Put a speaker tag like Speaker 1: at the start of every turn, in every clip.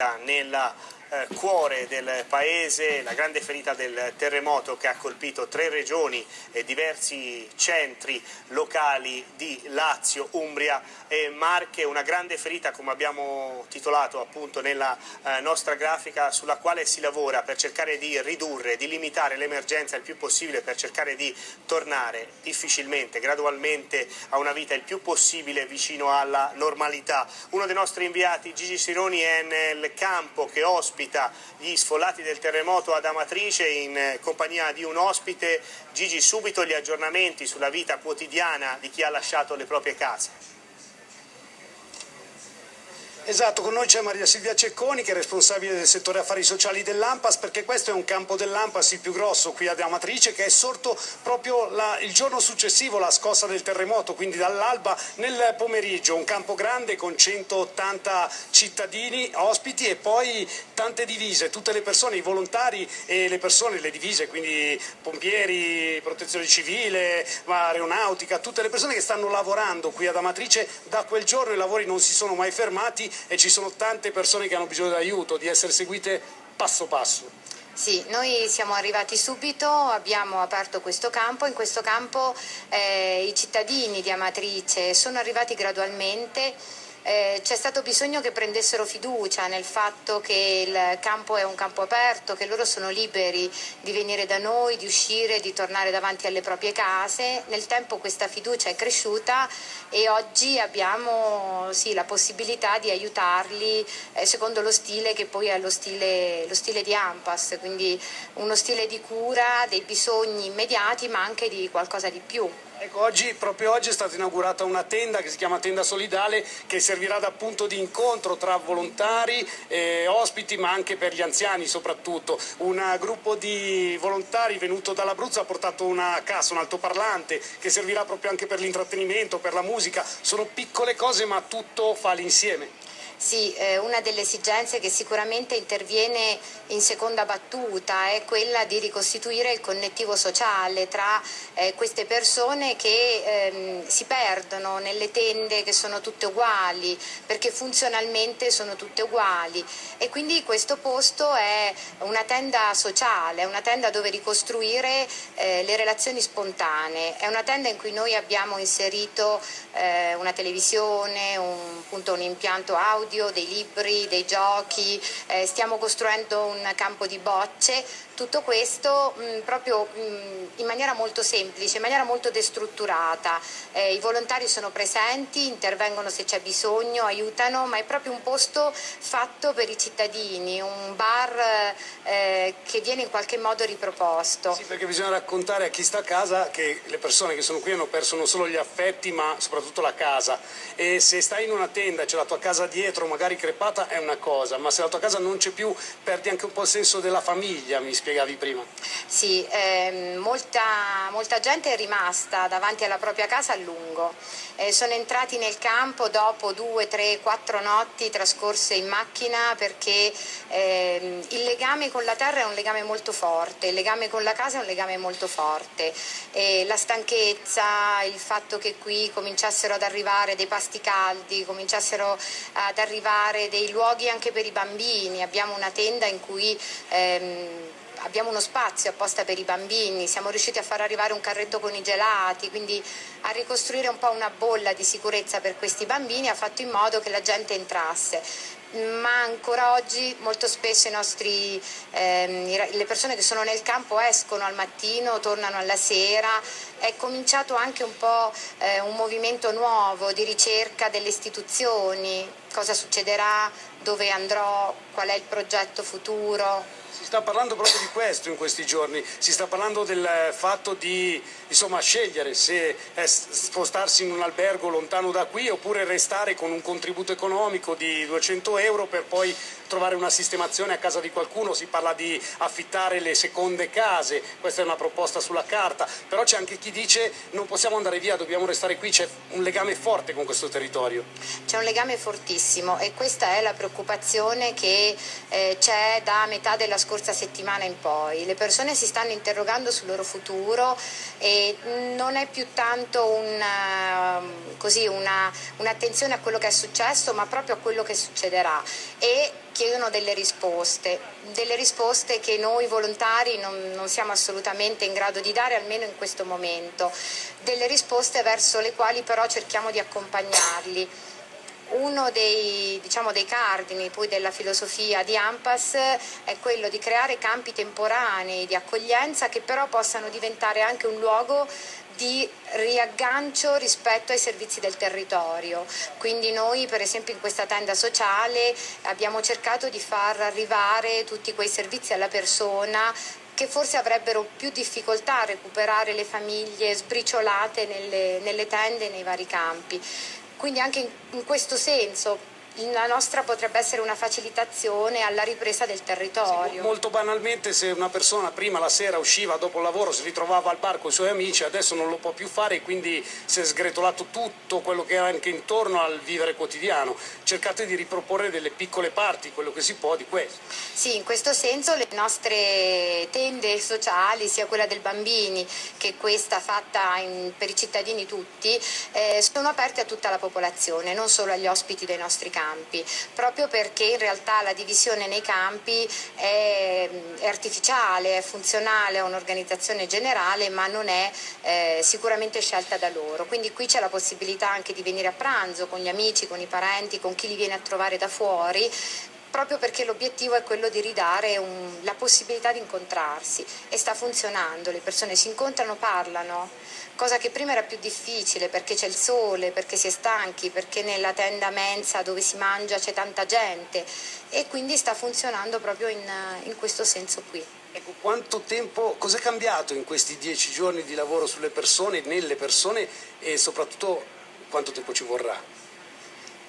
Speaker 1: nel eh, cuore del paese, la grande ferita del terremoto che ha colpito tre regioni e diversi centri locali di Lazio, Umbria e Marche, una grande ferita come abbiamo titolato appunto nella eh, nostra grafica sulla quale si lavora per cercare di ridurre, di limitare l'emergenza il più possibile per cercare di tornare difficilmente, gradualmente a una vita il più possibile vicino alla normalità. Uno dei nostri inviati, Gigi Sironi, è nel campo che ospita gli sfollati del terremoto ad Amatrice in compagnia di un ospite. Gigi, subito gli aggiornamenti sulla vita quotidiana di chi ha lasciato le proprie case.
Speaker 2: Esatto, con noi c'è Maria Silvia Cecconi che è responsabile del settore affari sociali dell'Ampas perché questo è un campo dell'Ampas il più grosso qui ad Amatrice che è sorto proprio la, il giorno successivo alla scossa del terremoto, quindi dall'alba nel pomeriggio, un campo grande con 180 cittadini ospiti e poi tante divise, tutte le persone, i volontari e le persone, le divise, quindi pompieri, protezione civile, aeronautica, tutte le persone che stanno lavorando qui ad Amatrice. Da quel giorno i lavori non si sono mai fermati e ci sono tante persone che hanno bisogno di aiuto, di essere seguite passo passo.
Speaker 3: Sì, noi siamo arrivati subito, abbiamo aperto questo campo, in questo campo eh, i cittadini di Amatrice sono arrivati gradualmente eh, c'è stato bisogno che prendessero fiducia nel fatto che il campo è un campo aperto, che loro sono liberi di venire da noi, di uscire, di tornare davanti alle proprie case. Nel tempo questa fiducia è cresciuta e oggi abbiamo sì, la possibilità di aiutarli eh, secondo lo stile che poi è lo stile, lo stile di Ampas, quindi uno stile di cura dei bisogni immediati ma anche di qualcosa di più.
Speaker 2: Ecco, oggi, proprio oggi è stata inaugurata una tenda che si chiama Tenda Solidale che servirà da punto di incontro tra volontari e ospiti ma anche per gli anziani soprattutto. Un gruppo di volontari venuto dall'Abruzzo ha portato una cassa, un altoparlante che servirà proprio anche per l'intrattenimento, per la musica. Sono piccole cose ma tutto fa l'insieme.
Speaker 3: Sì, eh, una delle esigenze che sicuramente interviene in seconda battuta è quella di ricostituire il connettivo sociale tra eh, queste persone che ehm, si perdono nelle tende che sono tutte uguali, perché funzionalmente sono tutte uguali. E quindi questo posto è una tenda sociale, è una tenda dove ricostruire eh, le relazioni spontanee, è una tenda in cui noi abbiamo inserito eh, una televisione, un, appunto, un impianto audio, audio, dei libri, dei giochi, eh, stiamo costruendo un campo di bocce, tutto questo mh, mm, proprio mh, mm, in maniera molto semplice, in maniera molto destrutturata. Eh, I volontari sono presenti, intervengono se c'è bisogno, aiutano, ma è proprio un posto fatto per i cittadini, un bar eh, che viene in qualche modo riproposto.
Speaker 2: Sì, perché bisogna raccontare a chi sta a casa che le persone che sono qui hanno perso non solo gli affetti ma soprattutto la casa e se stai in una tenda c'è la tua casa dietro magari crepata è una cosa, ma se la tua casa non c'è più perdi anche un po' il senso della famiglia, mi spiegavi prima.
Speaker 3: Sì, ehm, molta, molta, gente è rimasta davanti alla propria casa a lungo, eh, sono entrati nel campo dopo due, tre, quattro notti trascorse in macchina perché ehm, il legame con la terra è un legame molto forte, il legame con la casa è un legame molto forte, la stanchezza, il fatto che qui cominciassero ad arrivare dei pasti caldi, cominciassero ad arrivare dei luoghi anche per i bambini, abbiamo una tenda in cui ehm, abbiamo uno spazio apposta per i bambini, siamo riusciti a far arrivare un carretto con i gelati, quindi a ricostruire un po' una bolla di sicurezza per questi bambini ha fatto in modo che la gente entrasse ma ancora oggi molto spesso nostri, ehm, le persone che sono nel campo escono al mattino, tornano alla sera, è cominciato anche un po' eh, un movimento nuovo di ricerca delle istituzioni, cosa succederà, dove andrò, qual è il progetto futuro.
Speaker 2: Si sta parlando proprio di questo in questi giorni, si sta parlando del fatto di insomma, scegliere se spostarsi in un albergo lontano da qui oppure restare con un contributo economico di 200 euro per poi trovare una sistemazione a casa di qualcuno, si parla di affittare le seconde case, questa è una proposta sulla carta, però c'è anche chi dice non possiamo andare via, dobbiamo restare qui, c'è un legame forte con questo territorio.
Speaker 3: C'è un legame fortissimo e questa è la preoccupazione che eh, c'è da metà della scorsa settimana in poi. Le persone si stanno interrogando sul loro futuro e non è più tanto una, un'attenzione a quello che è successo ma proprio a quello che succederà e chiedono delle risposte, delle risposte che noi volontari non, non, siamo assolutamente in grado di dare, almeno in questo momento, delle risposte verso le quali però cerchiamo di accompagnarli. Uno dei, diciamo, dei cardini della filosofia di Ampas è quello di creare campi temporanei di accoglienza che però possano diventare anche un luogo di riaggancio rispetto ai servizi del territorio. Quindi noi per esempio in questa tenda sociale abbiamo cercato di far arrivare tutti quei servizi alla persona che forse avrebbero più difficoltà a recuperare le famiglie sbriciolate nelle, nelle tende nei vari campi. Quindi anche in, in questo senso la nostra potrebbe essere una facilitazione alla ripresa del territorio. Sì,
Speaker 2: molto banalmente se una persona prima la sera usciva dopo il lavoro, si ritrovava al bar con i suoi amici, adesso non lo può più fare e quindi si è sgretolato tutto quello che era anche intorno al vivere quotidiano. Cercate di riproporre delle piccole parti, quello che si può di questo.
Speaker 3: Sì, in questo senso le nostre tende sociali, sia quella del bambini che questa fatta in, per i cittadini tutti, eh, sono aperte a tutta la popolazione, non solo agli ospiti dei nostri campi campi, proprio perché in realtà la divisione nei campi è, è artificiale, è funzionale a un'organizzazione generale ma non è eh, sicuramente scelta da loro. Quindi qui c'è la possibilità anche di venire a pranzo con gli amici, con i parenti, con chi li viene a trovare da fuori proprio perché l'obiettivo è quello di ridare un, la possibilità di incontrarsi e sta funzionando, le persone si incontrano, parlano, cosa che prima era più difficile perché c'è il sole, perché si è stanchi, perché nella tenda mensa dove si mangia c'è tanta gente e quindi sta funzionando proprio in, in questo senso qui.
Speaker 2: Ecco, quanto tempo, cosa è cambiato in questi dieci giorni di lavoro sulle persone, nelle persone e soprattutto quanto tempo ci vorrà?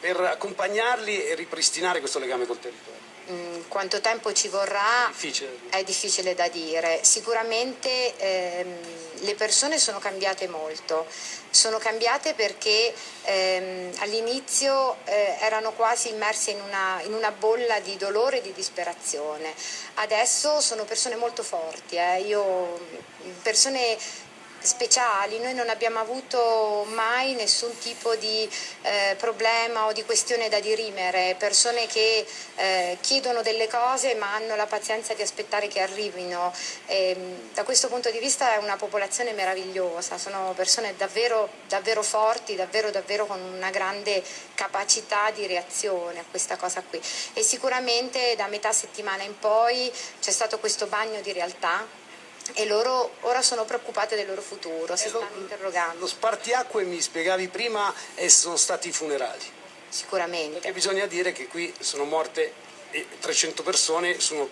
Speaker 2: per accompagnarli e ripristinare questo legame col territorio?
Speaker 3: Mm, quanto tempo ci vorrà
Speaker 2: difficile.
Speaker 3: è difficile da dire. Sicuramente ehm, le persone sono cambiate molto, sono cambiate perché ehm, all'inizio eh, erano quasi immerse in una, in una, bolla di dolore e di disperazione, adesso sono persone molto forti, eh. Io, persone speciali, noi non abbiamo avuto mai nessun tipo di eh, problema o di questione da dirimere, persone che eh, chiedono delle cose ma hanno la pazienza di aspettare che arrivino. E, da questo punto di vista è una popolazione meravigliosa, sono persone davvero, davvero forti, davvero, davvero con una grande capacità di reazione a questa cosa qui. E sicuramente da metà settimana in poi c'è stato questo bagno di realtà e loro ora sono preoccupate del loro futuro, si lo, stanno interrogando.
Speaker 2: Lo spartiacque mi spiegavi prima e sono stati i funerali.
Speaker 3: Sicuramente.
Speaker 2: Perché bisogna dire che qui sono morte 300 persone su una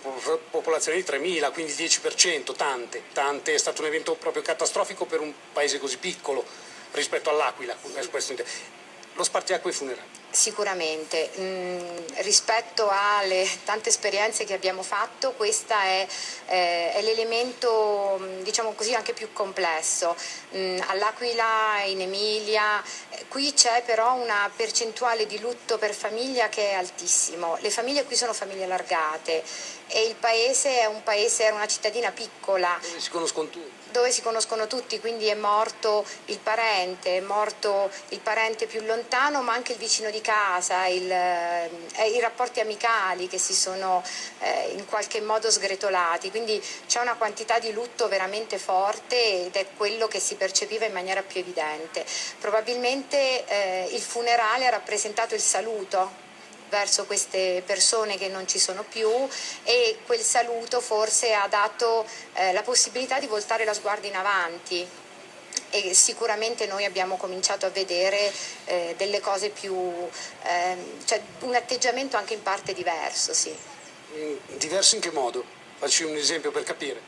Speaker 2: popolazione di 3.000, quindi il 10%, tante, tante, è stato un evento proprio catastrofico per un paese così piccolo rispetto all'Aquila. Lo spartiacque e i funerali.
Speaker 3: Sicuramente, mm, rispetto alle tante esperienze che abbiamo fatto questo è, eh, è l'elemento mm, diciamo così anche più complesso. Mm, All'Aquila, in Emilia, eh, qui c'è però una percentuale di lutto per famiglia che è altissimo. Le famiglie qui sono famiglie allargate e il paese è un paese, era una cittadina piccola.
Speaker 2: Dove si conoscono tutti.
Speaker 3: Dove si conoscono tutti, quindi è morto il parente, è morto il parente più lontano ma anche il vicino di casa, il, eh, i rapporti amicali che si sono eh, in qualche modo sgretolati, quindi c'è una quantità di lutto veramente forte ed è quello che si percepiva in maniera più evidente. Probabilmente eh, il funerale ha rappresentato il saluto verso queste persone che non ci sono più e quel saluto forse ha dato eh, la possibilità di voltare la sguardo in avanti e sicuramente noi abbiamo cominciato a vedere eh, delle cose più, eh, cioè un atteggiamento anche in parte diverso. Sì.
Speaker 2: Diverso in che modo? Facci un esempio per capire.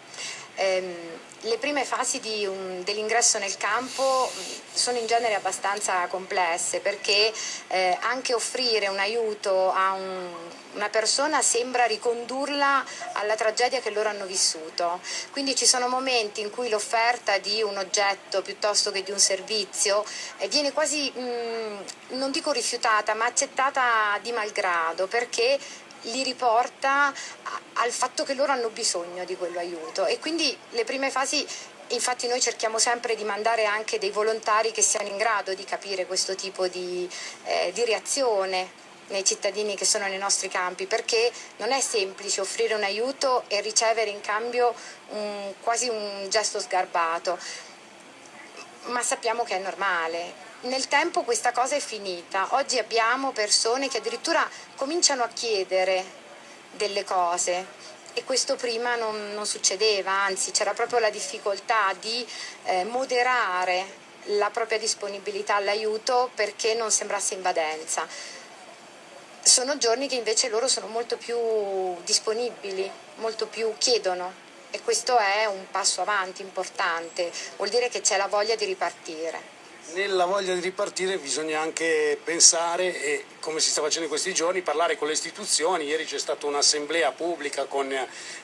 Speaker 3: Ehm, le prime fasi dell'ingresso nel campo sono in genere abbastanza complesse perché eh, anche offrire un aiuto a un, una persona sembra ricondurla alla tragedia che loro hanno vissuto. Quindi ci sono momenti in cui l'offerta di un oggetto piuttosto che di un servizio eh, viene quasi, mh, non dico rifiutata, ma accettata di malgrado perché li riporta al fatto che loro hanno bisogno di quell'aiuto e quindi le prime fasi Infatti noi cerchiamo sempre di mandare anche dei volontari che siano in grado di capire questo tipo di, eh, di reazione nei cittadini che sono nei nostri campi perché non è semplice offrire un aiuto e ricevere in cambio un, quasi un gesto sgarbato, ma sappiamo che è normale. Nel tempo questa cosa è finita, oggi abbiamo persone che addirittura cominciano a chiedere delle cose e questo prima non, non succedeva, anzi c'era proprio la difficoltà di eh, moderare la propria disponibilità all'aiuto perché non sembrasse invadenza. Sono giorni che invece loro sono molto più disponibili, molto più chiedono e questo è un passo avanti importante, vuol dire che c'è la voglia di ripartire.
Speaker 2: Nella voglia di ripartire bisogna anche pensare, e come si sta facendo in questi giorni, parlare con le istituzioni. Ieri c'è stata un'assemblea pubblica con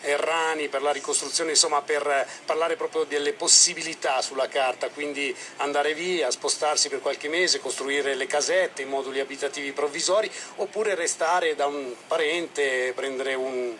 Speaker 2: Errani per la ricostruzione, insomma per parlare proprio delle possibilità sulla carta, quindi andare via, spostarsi per qualche mese, costruire le casette, i moduli abitativi provvisori, oppure restare da un parente, prendere un,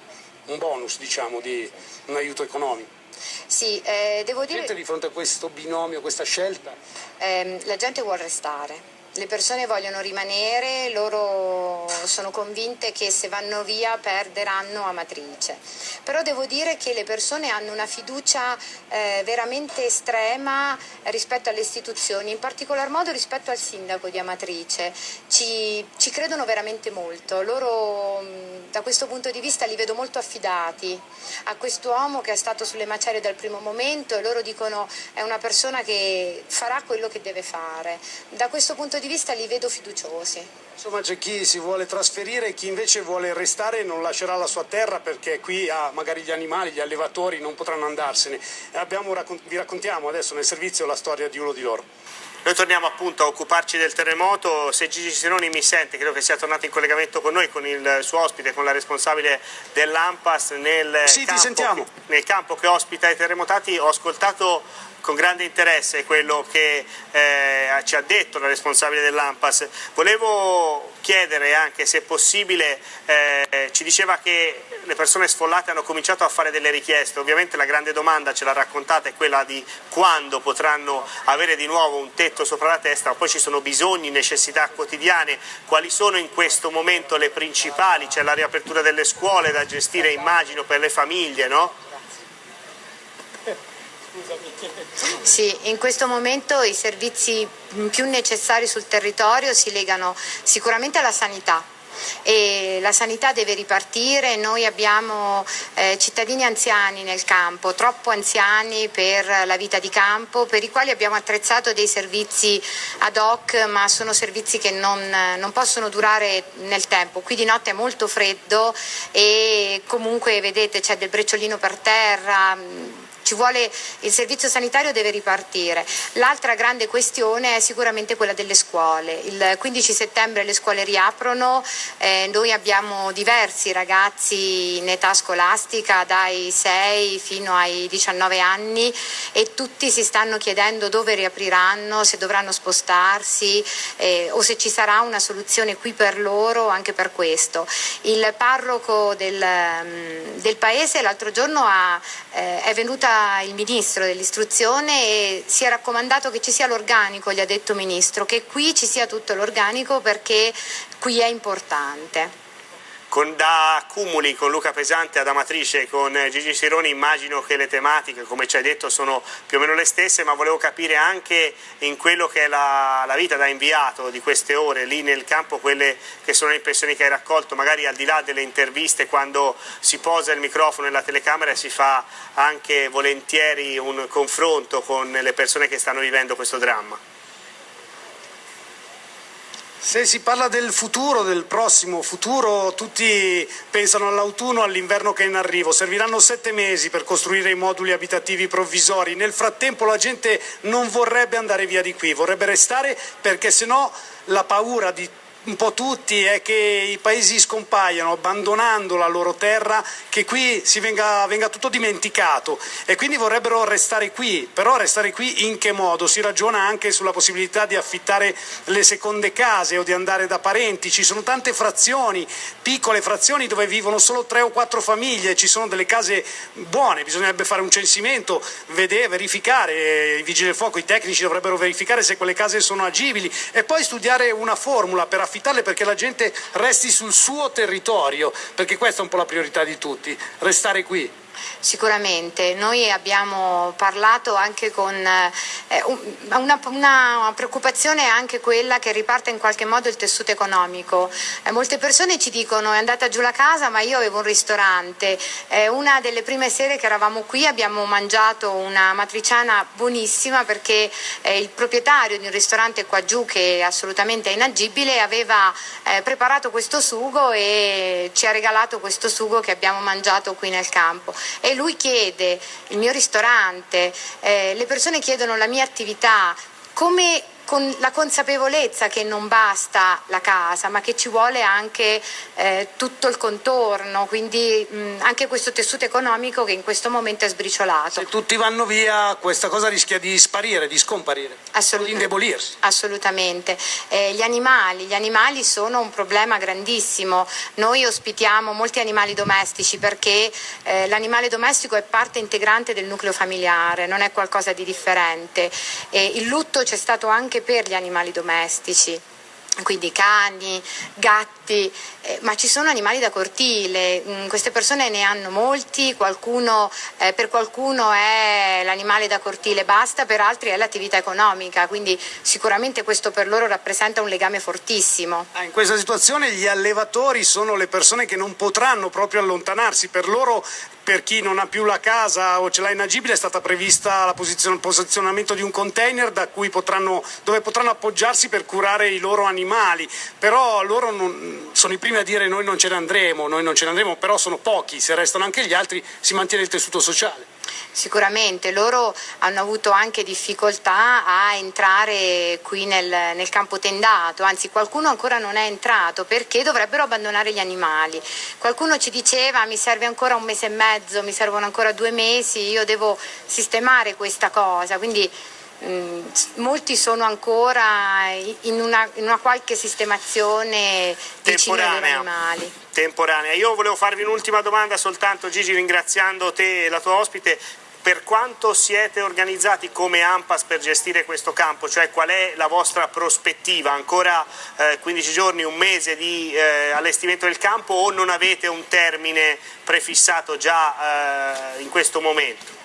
Speaker 2: un bonus, diciamo, di un aiuto economico.
Speaker 3: Sì, eh, devo dire...
Speaker 2: Siete di fronte a questo binomio, questa scelta?
Speaker 3: Eh, la gente vuole restare le persone vogliono rimanere, loro sono convinte che se vanno via perderanno Amatrice. Però devo dire che le persone hanno una fiducia eh, veramente estrema rispetto alle istituzioni, in particolar modo rispetto al sindaco di Amatrice. Ci, ci credono veramente molto. Loro da questo punto di vista li vedo molto affidati a quest'uomo che è stato sulle macerie dal primo momento e loro dicono è una persona che farà quello che deve fare. Da questo punto di di vista li vedo fiduciosi.
Speaker 2: Insomma c'è chi si vuole trasferire e chi invece vuole restare e non lascerà la sua terra perché qui ha magari gli animali, gli allevatori non potranno andarsene. Abbiamo, vi raccontiamo adesso nel servizio la storia di uno di loro.
Speaker 1: Noi torniamo appunto a occuparci del terremoto, se Gigi Sironi mi sente, credo che sia tornato in collegamento con noi, con il suo ospite, con la responsabile dell'AMPAS nel,
Speaker 2: sì,
Speaker 1: campo, nel campo che ospita i terremotati, ho ascoltato con grande interesse quello che eh, ci ha detto la responsabile dell'AMPAS. Volevo chiedere anche se possibile, eh, ci diceva che le persone sfollate hanno cominciato a fare delle richieste, ovviamente la grande domanda ce l'ha raccontata è quella di quando potranno avere di nuovo un tetto sopra la testa, poi ci sono bisogni, necessità quotidiane, quali sono in questo momento le principali, c'è la riapertura delle scuole da gestire immagino per le famiglie, no?
Speaker 3: Sì, in questo momento i servizi più necessari sul territorio si legano sicuramente alla sanità, e la sanità deve ripartire, noi abbiamo eh, cittadini anziani nel campo, troppo anziani per la vita di campo, per i quali abbiamo attrezzato dei servizi ad hoc, ma sono servizi che non, non possono durare nel tempo. Qui di notte è molto freddo e comunque vedete c'è del brecciolino per terra, ci vuole, il servizio sanitario deve ripartire. L'altra grande questione è sicuramente quella delle scuole. Il 15 settembre le scuole riaprono, eh, noi abbiamo diversi ragazzi in età scolastica dai 6 fino ai 19 anni e tutti si stanno chiedendo dove riapriranno, se dovranno spostarsi eh, o se ci sarà una soluzione qui per loro anche per questo. Il parroco del, mm, del paese l'altro giorno ha, eh, è venuta il ministro dell'istruzione e si è raccomandato che ci sia l'organico, gli ha detto ministro, che qui ci sia tutto l'organico perché qui è importante.
Speaker 1: Con, da accumuli con Luca Pesante ad Amatrice con Gigi Sironi immagino che le tematiche, come ci hai detto, sono più o meno le stesse, ma volevo capire anche in quello che è la, la vita da inviato di queste ore lì nel campo, quelle che sono le impressioni che hai raccolto, magari al di là delle interviste, quando si posa il microfono e la telecamera e si fa anche volentieri un confronto con le persone che stanno vivendo questo dramma.
Speaker 2: Se si parla del futuro, del prossimo futuro, tutti pensano all'autunno, all'inverno che è in arrivo. Serviranno sette mesi per costruire i moduli abitativi provvisori. Nel frattempo la gente non vorrebbe andare via di qui, vorrebbe restare perché sennò la paura di un po' tutti è che i paesi scompaiano abbandonando la loro terra, che qui si venga, venga, tutto dimenticato. E quindi vorrebbero restare qui, però restare qui in che modo? Si ragiona anche sulla possibilità di affittare le seconde case o di andare da parenti, ci sono tante frazioni, piccole frazioni dove vivono solo tre o quattro famiglie, ci sono delle case buone, bisognerebbe fare un censimento, vedere, verificare, i vigili del fuoco, i tecnici dovrebbero verificare se quelle case sono agibili e poi studiare una formula per affittare affittarle perché la gente resti sul suo territorio, perché questa è un po' la priorità di tutti, restare qui.
Speaker 3: Sicuramente, noi abbiamo parlato anche con eh, una, una, preoccupazione è anche quella che riparta in qualche modo il tessuto economico. Eh, molte persone ci dicono è andata giù la casa ma io avevo un ristorante. Eh, una delle prime sere che eravamo qui abbiamo mangiato una matriciana buonissima perché eh, il proprietario di un ristorante qua giù che è assolutamente inagibile aveva eh, preparato questo sugo e ci ha regalato questo sugo che abbiamo mangiato qui nel campo e lui chiede il mio ristorante, eh, le persone chiedono la mia attività, come con la consapevolezza che non basta la casa, ma che ci vuole anche eh, tutto il contorno, quindi mh, anche questo tessuto economico che in questo momento è sbriciolato.
Speaker 2: Se tutti vanno via questa cosa rischia di sparire, di scomparire, di indebolirsi.
Speaker 3: Assolutamente. Eh, gli, animali, gli animali sono un problema grandissimo, noi ospitiamo molti animali domestici perché eh, l'animale domestico è parte integrante del nucleo familiare, non è qualcosa di differente. il lutto c'è stato anche anche per gli animali domestici quindi cani, gatti, eh, ma ci sono animali da cortile, mm, queste persone ne hanno molti, qualcuno, eh, per qualcuno è l'animale da cortile basta, per altri è l'attività economica, quindi sicuramente questo per loro rappresenta un legame fortissimo.
Speaker 2: Ah, in questa situazione gli allevatori sono le persone che non potranno proprio allontanarsi, per loro per chi non ha più la casa o ce l'ha inagibile è stata prevista il posizionamento di un container potranno, dove potranno appoggiarsi per curare i loro animali, però loro non, sono i primi a dire noi non ce ne andremo, noi non ce ne andremo, però sono pochi, se restano anche gli altri si mantiene il tessuto sociale.
Speaker 3: Sicuramente loro hanno avuto anche difficoltà a entrare qui nel, nel, campo tendato, anzi qualcuno ancora non è entrato perché dovrebbero abbandonare gli animali. Qualcuno ci diceva mi serve ancora un mese e mezzo, mi servono ancora due mesi, io devo sistemare questa cosa, quindi molti sono ancora in una, in una qualche sistemazione animali
Speaker 1: temporanea. Io volevo farvi un'ultima domanda soltanto Gigi ringraziando te e la tua ospite per quanto siete organizzati come AMPAS per gestire questo campo, cioè qual è la vostra prospettiva? Ancora eh, 15 giorni, un mese di eh, allestimento del campo o non avete un termine prefissato già eh, in questo momento?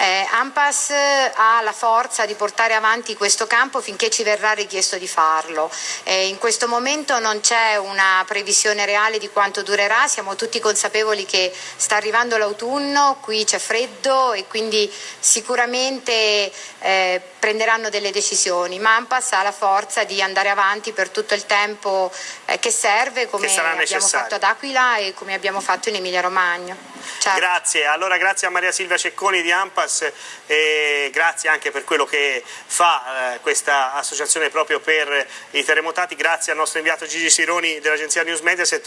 Speaker 3: Eh, AMPAS ha la forza di portare avanti questo campo finché ci verrà richiesto di farlo. Eh, in questo momento non c'è una previsione reale di quanto durerà, siamo tutti consapevoli che sta arrivando l'autunno, qui c'è freddo e quindi sicuramente eh, prenderanno delle decisioni, ma AMPAS ha la forza di andare avanti per tutto il tempo eh, che serve come che abbiamo fatto ad Aquila e come abbiamo fatto in Emilia Romagna.
Speaker 1: Certo. Grazie, allora grazie a Maria Silvia Cecconi di AMPAS Caritas e grazie anche per quello che fa eh, questa associazione proprio per i terremotati, grazie al nostro inviato Gigi Sironi dell'agenzia News Mediaset.